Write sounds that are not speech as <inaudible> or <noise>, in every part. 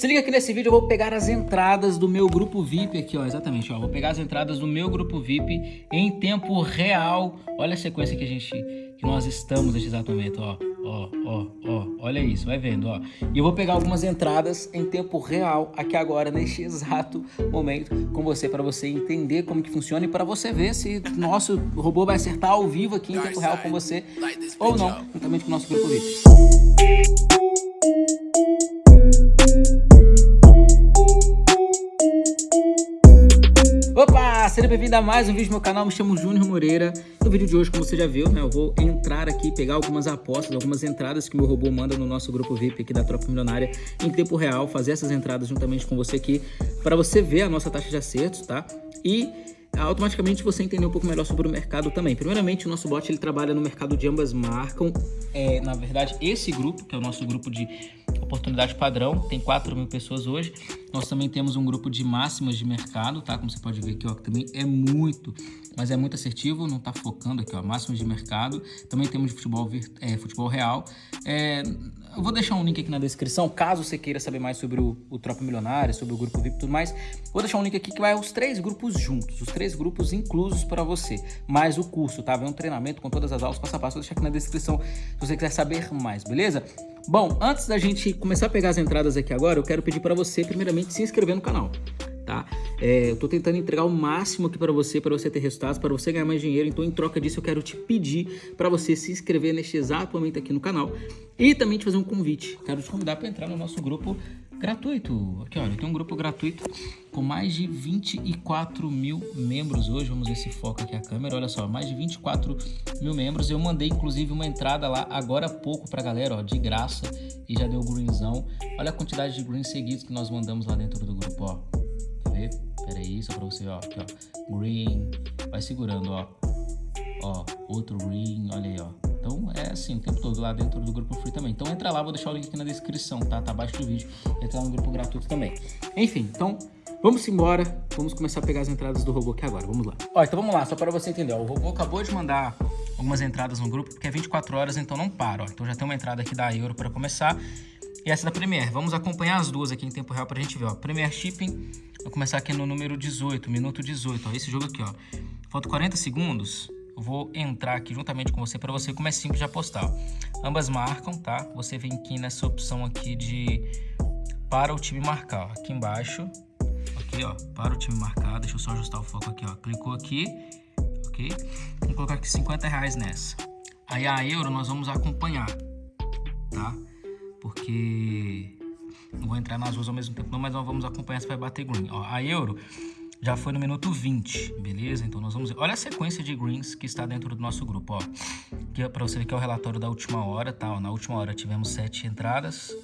Se liga aqui nesse vídeo, eu vou pegar as entradas do meu grupo VIP aqui, ó, exatamente, ó, vou pegar as entradas do meu grupo VIP em tempo real. Olha a sequência que a gente, que nós estamos nesse exato momento, ó, ó, ó, ó, olha isso, vai vendo, ó. E eu vou pegar algumas entradas em tempo real aqui agora, neste exato momento, com você, para você entender como que funciona e para você ver se nosso robô vai acertar ao vivo aqui em tempo real com você ou não, juntamente com o nosso grupo VIP. Opa, seja bem-vindo a mais um vídeo do meu canal, me chamo Júnior Moreira No vídeo de hoje, como você já viu, né, eu vou entrar aqui, pegar algumas apostas, algumas entradas que o meu robô manda no nosso grupo VIP aqui da Tropa Milionária Em tempo real, fazer essas entradas juntamente com você aqui Para você ver a nossa taxa de acertos, tá? E automaticamente você entender um pouco melhor sobre o mercado também. Primeiramente, o nosso bot ele trabalha no mercado de ambas marcas. É, na verdade, esse grupo, que é o nosso grupo de oportunidade padrão, tem 4 mil pessoas hoje. Nós também temos um grupo de máximas de mercado, tá? Como você pode ver aqui, ó, que também é muito, mas é muito assertivo, não tá focando aqui, ó, máximas de mercado. Também temos futebol, é, futebol real. É, eu vou deixar um link aqui na descrição, caso você queira saber mais sobre o, o Tropa Milionária, sobre o grupo VIP e tudo mais. Vou deixar um link aqui que vai os três grupos juntos, os três grupos inclusos para você, mais o curso, tá? Vem um treinamento com todas as aulas passo a passo, vou deixar aqui na descrição se você quiser saber mais, beleza? Bom, antes da gente começar a pegar as entradas aqui agora, eu quero pedir para você, primeiramente, se inscrever no canal, tá? É, eu tô tentando entregar o máximo aqui para você, para você ter resultados, para você ganhar mais dinheiro. Então, em troca disso, eu quero te pedir para você se inscrever neste exato momento aqui no canal e também te fazer um convite. Quero te convidar para entrar no nosso grupo gratuito. Aqui, olha, tem um grupo gratuito com mais de 24 mil membros hoje. Vamos ver se foca aqui a câmera. Olha só, mais de 24 mil membros. Eu mandei, inclusive, uma entrada lá agora há pouco pra galera, ó, de graça. E já deu greenzão. Olha a quantidade de greens seguidos que nós mandamos lá dentro do grupo, ó. Ver? Pera aí, só pra você, ó. Aqui, ó. Green. Vai segurando, ó. Ó, outro green. Olha aí, ó. Então é assim o tempo todo lá dentro do grupo free também. Então entra lá, vou deixar o link aqui na descrição, tá? Tá abaixo do vídeo. Entra lá no grupo gratuito também. Enfim, então vamos embora. Vamos começar a pegar as entradas do robô aqui agora. Vamos lá. Ó, então vamos lá, só para você entender. Ó, o robô acabou de mandar algumas entradas no grupo, porque é 24 horas, então não para. Ó. Então já tem uma entrada aqui da Euro para começar. E essa da Premiere. Vamos acompanhar as duas aqui em tempo real pra gente ver, ó. Premiere Shipping, vou começar aqui no número 18, minuto 18, ó. Esse jogo aqui, ó. Falta 40 segundos, eu vou entrar aqui juntamente com você para você como é simples de apostar. Ambas marcam, tá? Você vem aqui nessa opção aqui de para o time marcar, ó. Aqui embaixo, aqui, ó, para o time marcar. Deixa eu só ajustar o foco aqui, ó. Clicou aqui, ok? Vou colocar aqui 50 reais nessa. Aí a euro nós vamos acompanhar, tá? Porque não vou entrar nas duas ao mesmo tempo não, mas nós vamos acompanhar se vai bater green. Ó, a Euro já foi no minuto 20, beleza? Então nós vamos. Olha a sequência de greens que está dentro do nosso grupo, ó. Que é para você ver que é o relatório da última hora, tá? Ó, na última hora tivemos sete entradas,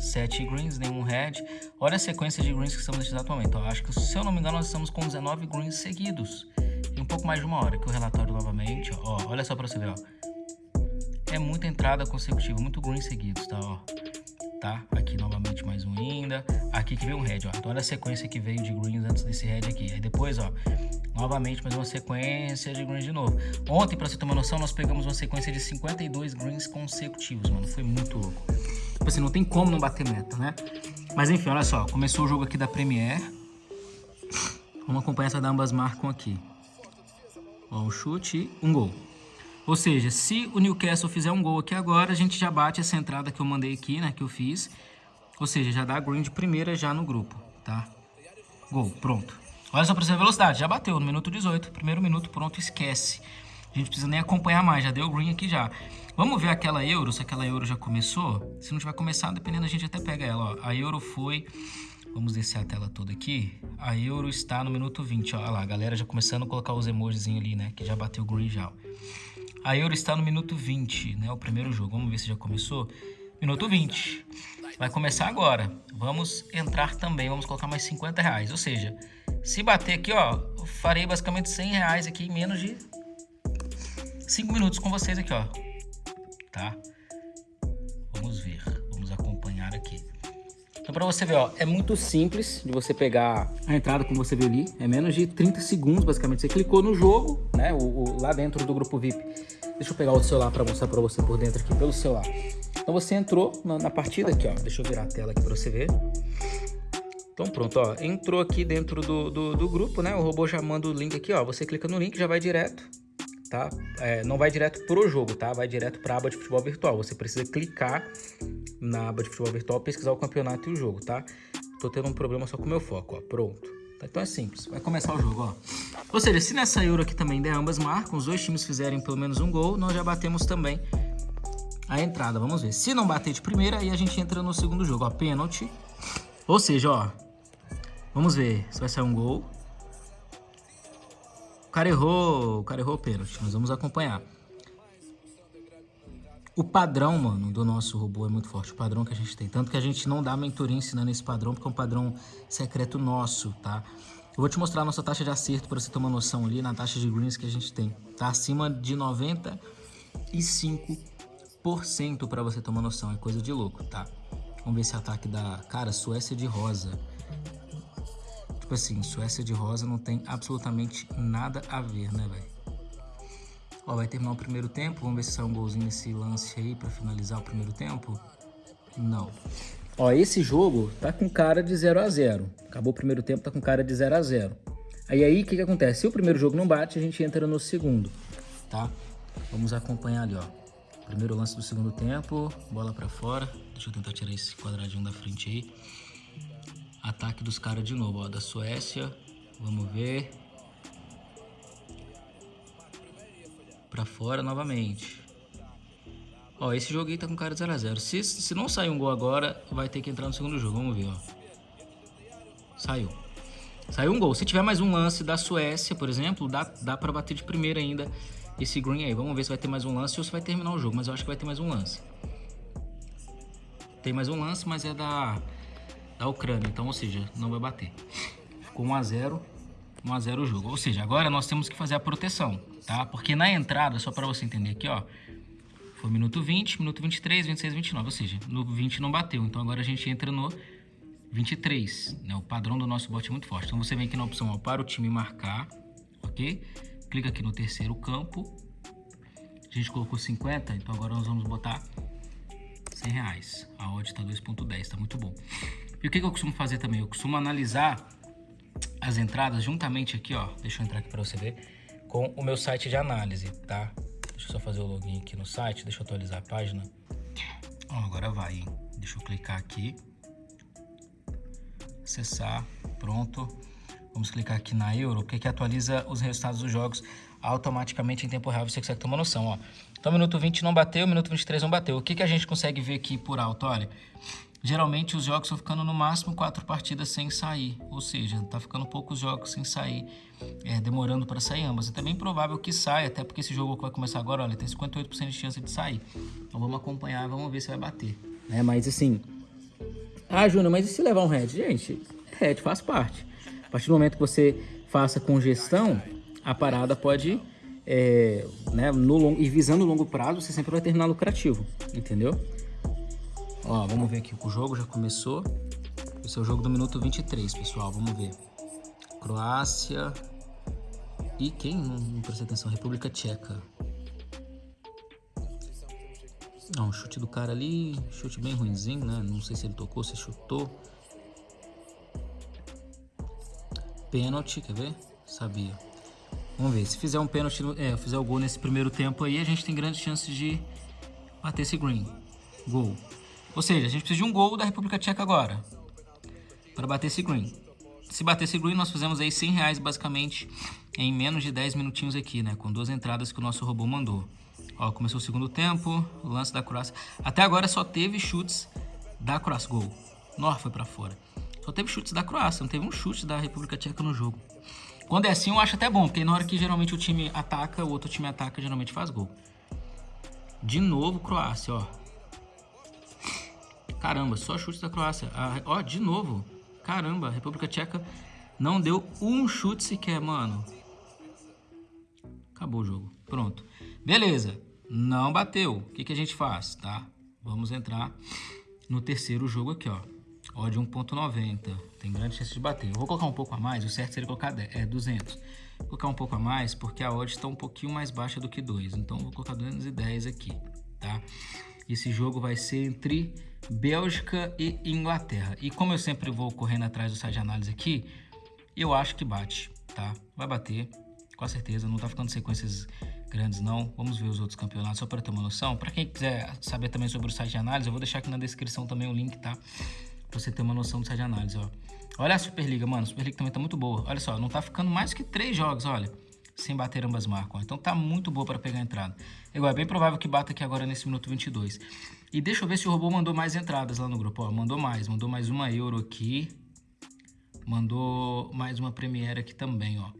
sete greens, nenhum red. Olha a sequência de greens que estamos nesse exato momento. Ó, acho que, se eu não me engano, nós estamos com 19 greens seguidos. Em um pouco mais de uma hora, que o relatório novamente, ó. Olha só para você ver, ó. É muita entrada consecutiva, muito green seguidos, tá? Ó, tá? Aqui novamente mais um ainda. Aqui que veio um red, ó. Então olha a sequência que veio de greens antes desse red aqui. Aí depois, ó, novamente mais uma sequência de greens de novo. Ontem, pra você uma noção, nós pegamos uma sequência de 52 greens consecutivos, mano. Foi muito louco. Tipo assim, não tem como não bater meta, né? Mas enfim, olha só. Começou o jogo aqui da Premiere. Vamos acompanhar essa ambas marcam aqui. Ó, um chute um gol. Ou seja, se o Newcastle fizer um gol aqui agora, a gente já bate essa entrada que eu mandei aqui, né, que eu fiz. Ou seja, já dá green de primeira já no grupo, tá? Gol, pronto. Olha só pra você ver a velocidade, já bateu no minuto 18, primeiro minuto, pronto, esquece. A gente precisa nem acompanhar mais, já deu green aqui já. Vamos ver aquela euro, se aquela euro já começou. Se não tiver começado, dependendo, a gente até pega ela, ó. A euro foi... Vamos descer a tela toda aqui. A euro está no minuto 20, ó. Olha lá, a galera já começando a colocar os emojis ali, né? Que já bateu green já, ó. A Euro está no minuto 20, né? O primeiro jogo. Vamos ver se já começou. Minuto 20. Vai começar agora. Vamos entrar também. Vamos colocar mais 50 reais. Ou seja, se bater aqui, ó, farei basicamente 100 reais aqui em menos de 5 minutos com vocês aqui, ó. Tá? Vamos ver. Então, para você ver, ó, é muito simples de você pegar a entrada, como você viu ali. É menos de 30 segundos, basicamente. Você clicou no jogo, né, o, o lá dentro do grupo VIP. Deixa eu pegar o celular para mostrar para você por dentro aqui, pelo celular. Então, você entrou na, na, partida aqui, ó. Deixa eu virar a tela aqui para você ver. Então pronto, ó, entrou aqui dentro do, do, do, grupo, né? O robô já manda o link aqui, ó. Você clica no link já vai direto, tá? É, não vai direto pro jogo, tá? Vai direto para a aba de futebol virtual. Você precisa clicar na aba de futebol virtual, pesquisar o campeonato e o jogo, tá? Tô tendo um problema só com o meu foco, ó. Pronto. Então é simples, vai começar o jogo, ó. Ou seja, se nessa Euro aqui também der ambas marcam, os dois times fizerem pelo menos um gol, nós já batemos também a entrada. Vamos ver. Se não bater de primeira, aí a gente entra no segundo jogo, ó. Pênalti. Ou seja, ó. Vamos ver se vai sair um gol. Cara errou, o cara errou o pênalti. Nós vamos acompanhar. O padrão, mano, do nosso robô é muito forte. O padrão que a gente tem. Tanto que a gente não dá mentoria ensinando esse padrão, porque é um padrão secreto nosso, tá? Eu vou te mostrar a nossa taxa de acerto para você ter uma noção ali na taxa de greens que a gente tem. Tá acima de 95% para você ter uma noção. É coisa de louco, tá? Vamos ver esse ataque da... Cara, Suécia de rosa. Tipo assim, Suécia de rosa não tem absolutamente nada a ver, né, velho? Ó, vai terminar o primeiro tempo. Vamos ver se sai um golzinho nesse lance aí pra finalizar o primeiro tempo. Não. Ó, esse jogo tá com cara de 0 a 0 Acabou o primeiro tempo, tá com cara de 0 a 0 Aí aí, o que que acontece? Se o primeiro jogo não bate, a gente entra no segundo, tá? Vamos acompanhar ali, ó. Primeiro lance do segundo tempo, bola pra fora. Deixa eu tentar tirar esse quadradinho da frente aí. Ataque dos caras de novo, ó, da Suécia. Vamos ver. Pra fora novamente. Ó, esse jogo aí tá com cara de 0x0. Se, se não sair um gol agora, vai ter que entrar no segundo jogo. Vamos ver, ó. Saiu. Saiu um gol. Se tiver mais um lance da Suécia, por exemplo, dá, dá pra bater de primeira ainda esse green aí. Vamos ver se vai ter mais um lance ou se vai terminar o jogo. Mas eu acho que vai ter mais um lance. Tem mais um lance, mas é da, da Ucrânia. Então, ou seja, não vai bater. Ficou 1x0. 1x0 o jogo. Ou seja, agora nós temos que fazer a proteção, tá? Porque na entrada, só para você entender aqui, ó, foi minuto 20, minuto 23, 26, 29, ou seja, no 20 não bateu. Então agora a gente entra no 23, né? O padrão do nosso bot é muito forte. Então você vem aqui na opção, ó, para o time marcar, ok? Clica aqui no terceiro campo. A gente colocou 50, então agora nós vamos botar 100 reais. A odd tá 2.10, tá muito bom. E o que, que eu costumo fazer também? Eu costumo analisar as entradas juntamente aqui, ó. Deixa eu entrar aqui para você ver. Com o meu site de análise, tá? Deixa eu só fazer o login aqui no site. Deixa eu atualizar a página. Agora vai, hein? Deixa eu clicar aqui. Acessar. Pronto. Vamos clicar aqui na Euro, porque que atualiza os resultados dos jogos automaticamente em tempo real. Você consegue uma noção, ó. Então, minuto 20 não bateu, minuto 23 não bateu. O que, que a gente consegue ver aqui por alto? Olha, Geralmente os jogos estão ficando no máximo quatro partidas sem sair, ou seja, tá ficando poucos jogos sem sair, é, demorando para sair ambas. É também provável que saia, até porque esse jogo que vai começar agora, olha, tem 58% de chance de sair. Então vamos acompanhar, vamos ver se vai bater. É, mas assim, ah, Júnior, mas e se levar um head? Gente, head faz parte. A partir do momento que você faça congestão, a parada pode, é, né, no long, e visando o longo prazo, você sempre vai terminar lucrativo, entendeu? Ó, vamos ver aqui, o jogo já começou. Esse é o jogo do minuto 23, pessoal, vamos ver. Croácia e quem? Não, não prestei atenção, República Tcheca. Não, o chute do cara ali, chute bem ruimzinho, né? Não sei se ele tocou, se chutou. Pênalti, quer ver? Sabia. Vamos ver, se fizer um pênalti, é, fizer o gol nesse primeiro tempo aí, a gente tem grandes chances de bater esse green. Gol. Ou seja, a gente precisa de um gol da República Tcheca agora. Para bater esse green. Se bater esse green, nós fizemos aí 100 reais basicamente em menos de 10 minutinhos aqui, né? Com duas entradas que o nosso robô mandou. Ó, começou o segundo tempo, lance da Croácia. Até agora só teve chutes da Croácia. Gol. Nor foi para fora. Só teve chutes da Croácia, não teve um chute da República Tcheca no jogo. Quando é assim, eu acho até bom, porque na hora que geralmente o time ataca, o outro time ataca, geralmente faz gol. De novo, Croácia, ó. Caramba, só chute da Croácia. Ah, ó, de novo. Caramba, a República Tcheca não deu um chute sequer, mano. Acabou o jogo. Pronto. Beleza. Não bateu. O que, que a gente faz, tá? Vamos entrar no terceiro jogo aqui, ó. Odd 1.90. Tem grande chance de bater. Eu vou colocar um pouco a mais. O certo seria colocar 10, é, 200. Vou colocar um pouco a mais porque a odd está um pouquinho mais baixa do que 2. Então, vou colocar 210 aqui, tá? Esse jogo vai ser entre Bélgica e Inglaterra. E como eu sempre vou correndo atrás do site de análise aqui, eu acho que bate, tá? Vai bater, com certeza. Não tá ficando sequências grandes não. Vamos ver os outros campeonatos só para ter uma noção. Para quem quiser saber também sobre o site de análise, eu vou deixar aqui na descrição também o link, tá? Pra você ter uma noção do site de análise, ó. Olha a Superliga, mano. A Superliga também tá muito boa. Olha só, não tá ficando mais que três jogos, olha. Sem bater ambas marcas, ó. Então tá muito boa para pegar entrada. Igual, é bem provável que bata aqui agora nesse minuto 22. E deixa eu ver se o robô mandou mais entradas lá no grupo. Ó, mandou mais. Mandou mais uma euro aqui. Mandou mais uma Premiere aqui também, ó.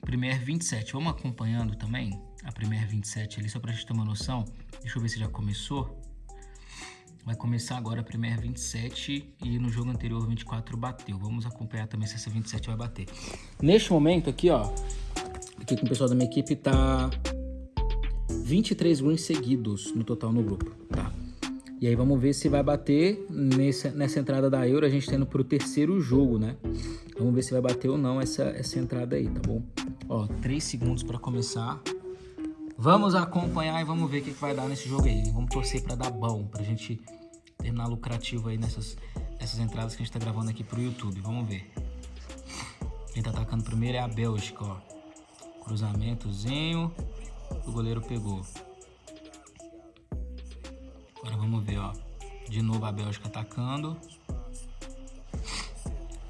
Premiere 27. Vamos acompanhando também a Premiere 27 ali, só pra gente ter uma noção. Deixa eu ver se já começou. Vai começar agora a Premiere 27 e no jogo anterior 24 bateu. Vamos acompanhar também se essa 27 vai bater. Neste momento aqui, ó, aqui com o pessoal da minha equipe tá 23 wins seguidos no total no grupo, tá? E aí vamos ver se vai bater nessa, nessa entrada da Euro, a gente tendo pro terceiro jogo, né? Vamos ver se vai bater ou não essa, essa entrada aí, tá bom? Ó, 3 segundos para começar. Vamos acompanhar e vamos ver o que, que vai dar nesse jogo aí. Vamos torcer para dar bom, pra gente terminar lucrativo aí nessas, nessas entradas que a gente tá gravando aqui pro YouTube. Vamos ver. Quem tá atacando primeiro é a Bélgica, ó. Cruzamentozinho. O goleiro pegou. Agora vamos ver, ó. De novo a Bélgica atacando.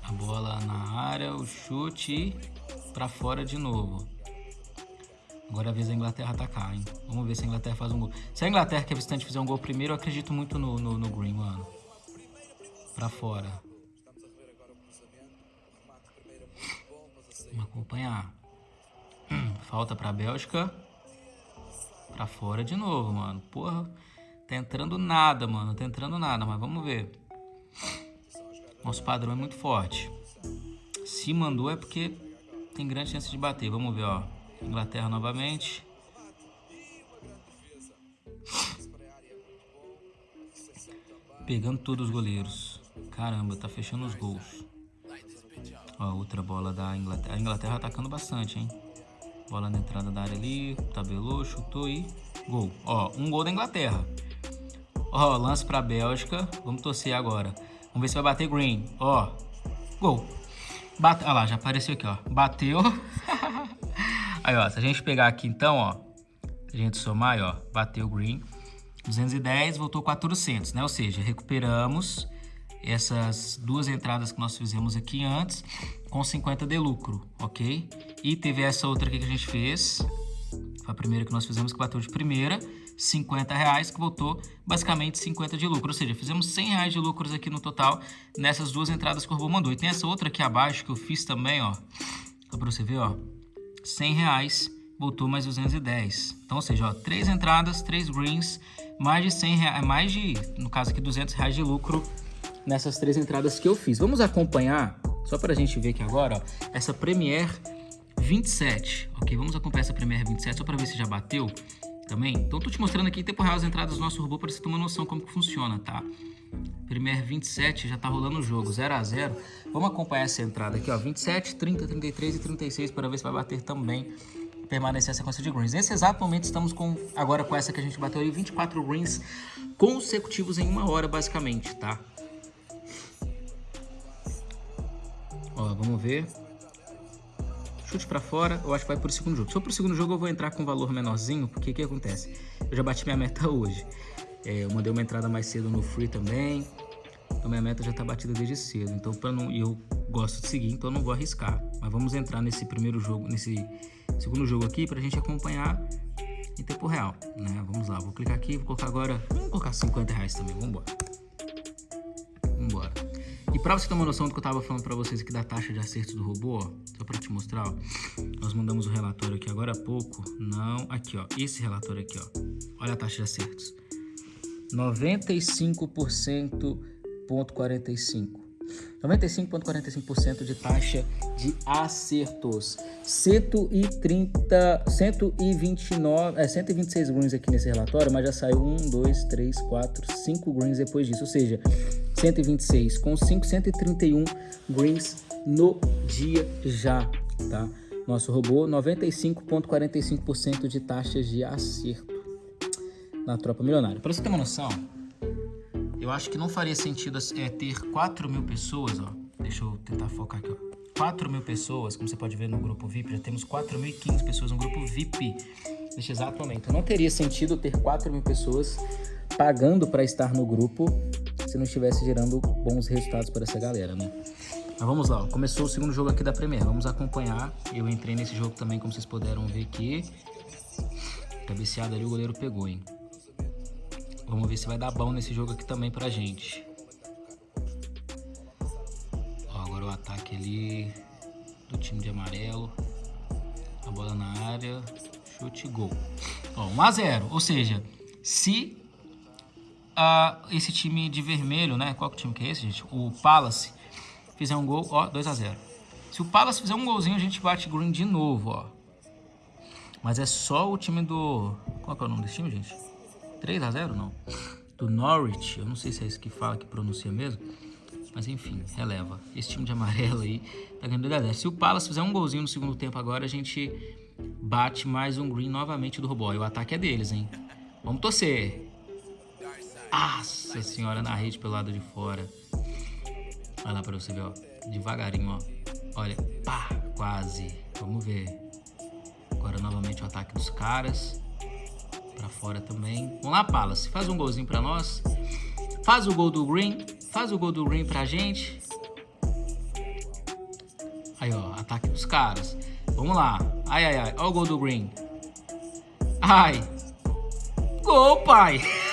A bola na área, o chute para fora de novo. Agora é a vez da Inglaterra atacar, hein? Vamos ver se a Inglaterra faz um gol. Se a Inglaterra, que é visitante, fizer um gol primeiro, eu acredito muito no, no, no Green, mano. Pra fora. Vamos acompanhar. Falta pra Bélgica. Pra fora de novo, mano. Porra. Tá entrando nada, mano. Tá entrando nada, mas vamos ver. Nosso padrão é muito forte. Se mandou é porque tem grande chance de bater. Vamos ver, ó. Inglaterra novamente. Pegando todos os goleiros. Caramba, tá fechando os gols. Ó, outra bola da Inglaterra. A Inglaterra atacando bastante, hein? Bola na entrada da área ali. Tabelou, chutou e gol. Ó, um gol da Inglaterra. Ó, lance pra Bélgica. Vamos torcer agora. Vamos ver se vai bater Green. Ó, gol. Bate... Olha lá, já apareceu aqui, ó. Bateu. <laughs> aí, ó, se a gente pegar aqui então, ó. A gente somar, ó, bateu Green. 210, voltou 400, né? Ou seja, recuperamos essas duas entradas que nós fizemos aqui antes com 50 de lucro, ok? E teve essa outra aqui que a gente fez. Foi a primeira que nós fizemos que bateu de primeira. 50 reais, que voltou basicamente 50 de lucro. Ou seja, fizemos 100 reais de lucros aqui no total nessas duas entradas que o robô mandou. E tem essa outra aqui abaixo que eu fiz também, ó. Só pra você ver, ó. 100 reais, voltou mais 210. Então, ou seja, ó, três entradas, três greens, mais de 100 reais, mais de, no caso aqui, 200 reais de lucro nessas três entradas que eu fiz. Vamos acompanhar, só pra gente ver aqui agora, ó, essa Premiere 27, ok? Vamos acompanhar essa Premiere 27 só pra ver se já bateu também. Então, tô te mostrando aqui em tempo real as entradas do nosso robô para você ter uma noção como que funciona, tá? Premier 27 já tá rolando o jogo, 0 a 0 Vamos acompanhar essa entrada aqui, ó, 27, 30, 33 e 36 para ver se vai bater também permanecer a sequência de greens. Nesse exato momento estamos com, agora com essa que a gente bateu ali, 24 greens consecutivos em uma hora basicamente, tá? Ó, vamos ver chute para fora, eu acho que vai pro segundo jogo. Se for pro segundo jogo, eu vou entrar com um valor menorzinho, porque o que acontece? Eu já bati minha meta <laughs> hoje. É, eu mandei uma entrada mais cedo no free também. Então minha meta já tá batida desde cedo. Então para não eu gosto de seguir, então eu não vou arriscar. Mas vamos entrar nesse primeiro jogo, nesse segundo jogo aqui pra gente acompanhar em tempo real, né? Vamos lá, vou clicar aqui, vou colocar agora, vamos colocar 50 reais também, vamos embora. E para você ter uma noção do que eu estava falando para vocês aqui da taxa de acertos do robô, ó, só para te mostrar, ó, nós mandamos o um relatório aqui agora há pouco. Não, aqui, ó, esse relatório aqui, ó. Olha a taxa de acertos. 95,45. 95,45% de taxa de acertos. 130, 129, é, 126 greens aqui nesse relatório, mas já saiu 1, 2, 3, 4, 5 greens depois disso. Ou seja, 126 com 5, 131 greens no dia já, tá? Nosso robô, 95,45% de taxas de acerto. na Tropa Milionária. Para você ter uma noção, eu acho que não faria sentido é, ter 4 mil pessoas, ó. Deixa eu tentar focar aqui, ó. 4 mil pessoas, como você pode ver no grupo VIP, já temos 4.015 pessoas no grupo VIP neste exato momento. Não teria sentido ter 4 mil pessoas pagando para estar no grupo se não estivesse gerando bons resultados para essa galera, né? Mas vamos lá, começou o segundo jogo aqui da Premier, vamos acompanhar. Eu entrei nesse jogo também, como vocês puderam ver aqui. Cabeceada ali o goleiro pegou, hein? Vamos ver se vai dar bom nesse jogo aqui também pra gente. Ó, agora o ataque ali do time de amarelo. A bola na área, chute gol. Ó, 1 a 0 ou seja, se esse time de vermelho, né? Qual que time que é esse, gente? O Palace fizer um gol, ó, 2 a 0 Se o Palace fizer um golzinho, a gente bate green de novo, ó. Mas é só o time do... Qual que é o nome desse time, gente? 3 a 0 não? Do Norwich, eu não sei se é isso que fala, que pronuncia mesmo. Mas enfim, releva. Esse time de amarelo aí tá ganhando 2 a 0 Se o Palace fizer um golzinho no segundo tempo agora, a gente bate mais um green novamente do robô. E o ataque é deles, hein? Vamos torcer. Nossa senhora, na rede pelo lado de fora. Olha lá pra você ver, ó. Devagarinho, ó. Olha, pá, quase. Vamos ver. Agora novamente o ataque dos caras. Pra fora também. Vamos lá, Palace. Faz um golzinho pra nós. Faz o gol do Green. Faz o gol do Green pra gente. Aí, ó. Ataque dos caras. Vamos lá. Ai, ai, ai. Olha o gol do Green. Ai. Gol, pai. <laughs>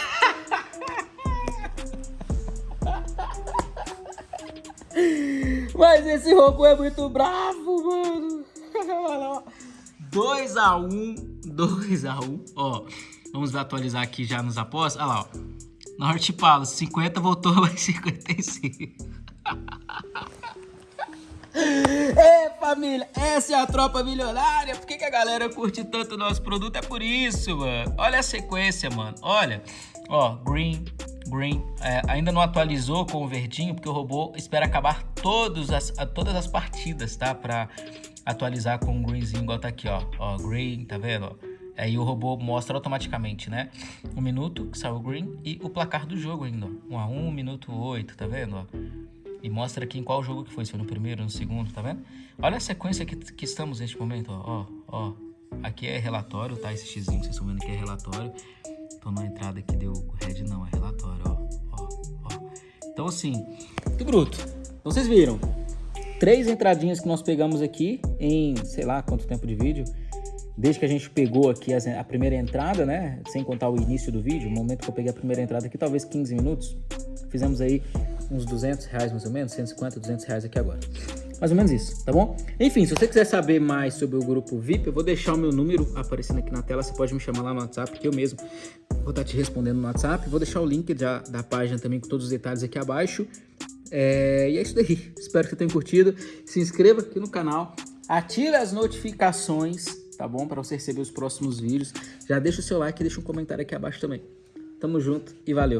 Mas esse robô é muito bravo, mano. <laughs> 2x1, 2x1. Ó, vamos atualizar aqui já nos apostas. Olha lá, ó. Norte Palace, 50 voltou mais <laughs> 55. É, família, essa é a tropa milionária. Por que, que a galera curte tanto o nosso produto? É por isso, mano. Olha a sequência, mano. Olha, ó, green, green. É, ainda não atualizou com o verdinho, porque o robô espera acabar todos as, todas as partidas, tá? Pra atualizar com o greenzinho, igual tá aqui, ó. Ó, green, tá vendo? Aí o robô mostra automaticamente, né? Um minuto que saiu o green e o placar do jogo ainda, ó. 1 a 1, minuto 8, tá vendo, ó? E mostra aqui em qual jogo que foi, se foi no primeiro, no segundo, tá vendo? Olha a sequência que, que estamos neste momento, ó, ó, ó. Aqui é relatório, tá? Esse xizinho que vocês estão vendo aqui é relatório. Então na entrada aqui deu red não, é relatório, ó, ó, ó. Então assim, muito bruto. Então vocês viram, três entradinhas que nós pegamos aqui em, sei lá quanto tempo de vídeo. Desde que a gente pegou aqui a primeira entrada, né? Sem contar o início do vídeo, o momento que eu peguei a primeira entrada aqui, talvez 15 minutos. Fizemos aí uns 200 reais mais ou menos, 150, 200 reais aqui agora. Mais ou menos isso, tá bom? Enfim, se você quiser saber mais sobre o grupo VIP, eu vou deixar o meu número aparecendo aqui na tela. Você pode me chamar lá no WhatsApp, que eu mesmo vou estar te respondendo no WhatsApp. Vou deixar o link da, da página também com todos os detalhes aqui abaixo. É, e é isso daí. Espero que você tenha curtido. Se inscreva aqui no canal. Ative as notificações, tá bom? Para você receber os próximos vídeos. Já deixa o seu like e deixa um comentário aqui abaixo também. Tamo junto e valeu!